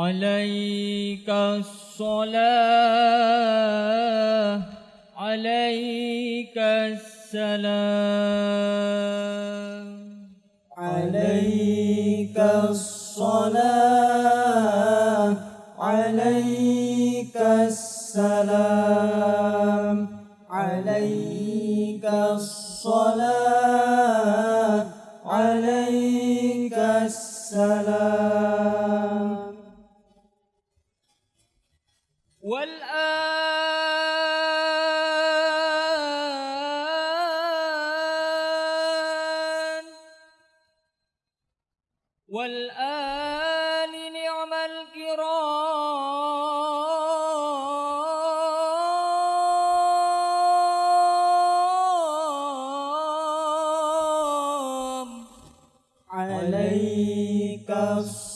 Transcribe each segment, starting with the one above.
عليك الصلاة عليك السلام. عليك الصلاة عليك السلام. والآن. والآن نعم الكرام. عليك الصلاة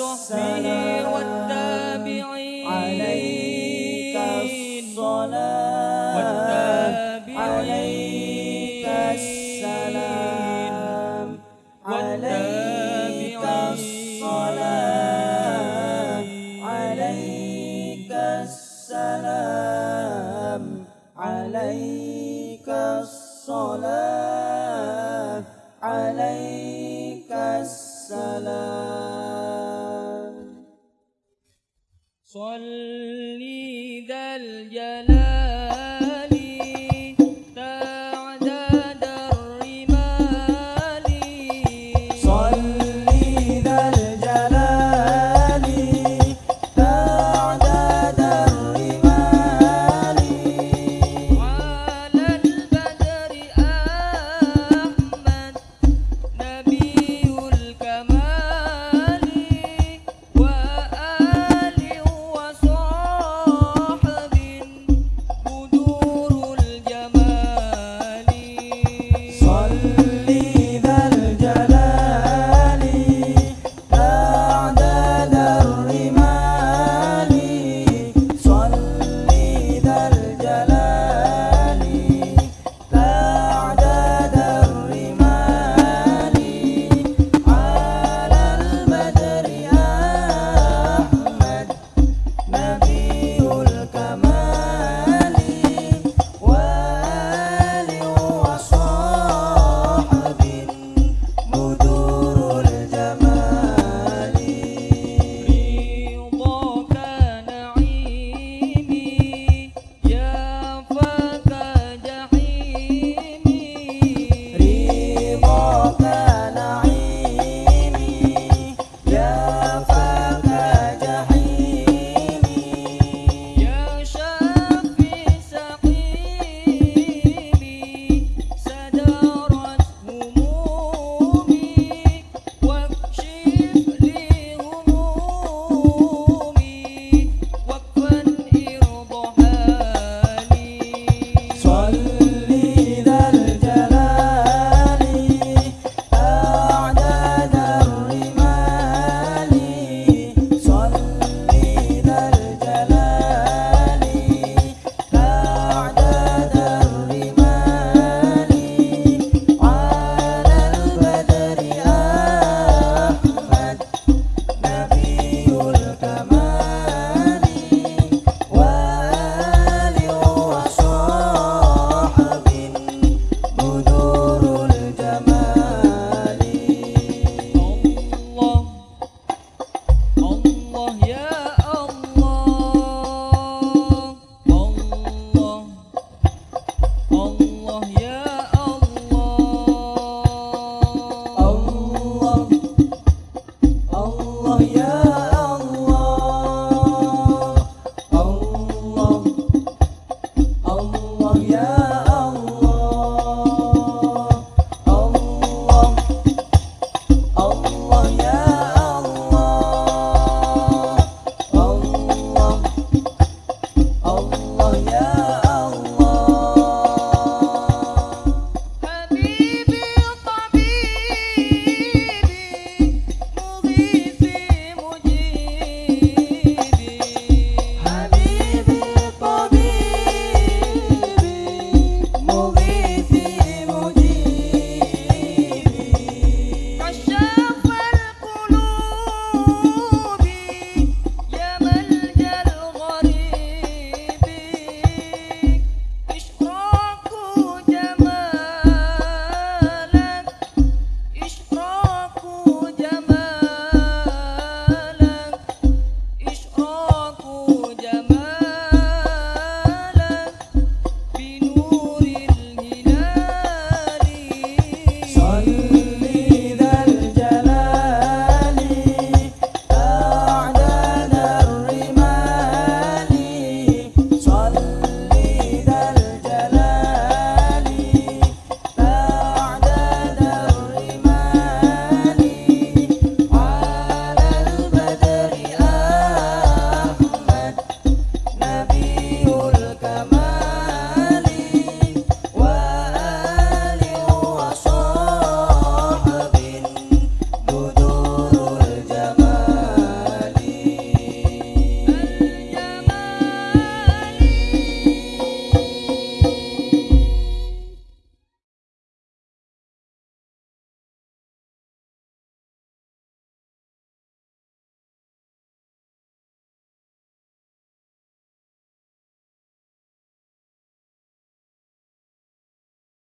السلام والتابعين. عليك الصلاة. عليك السلام. عليك الصلاة. عليك السلام. عليك الصلاة. عليك السلام. صلي todo.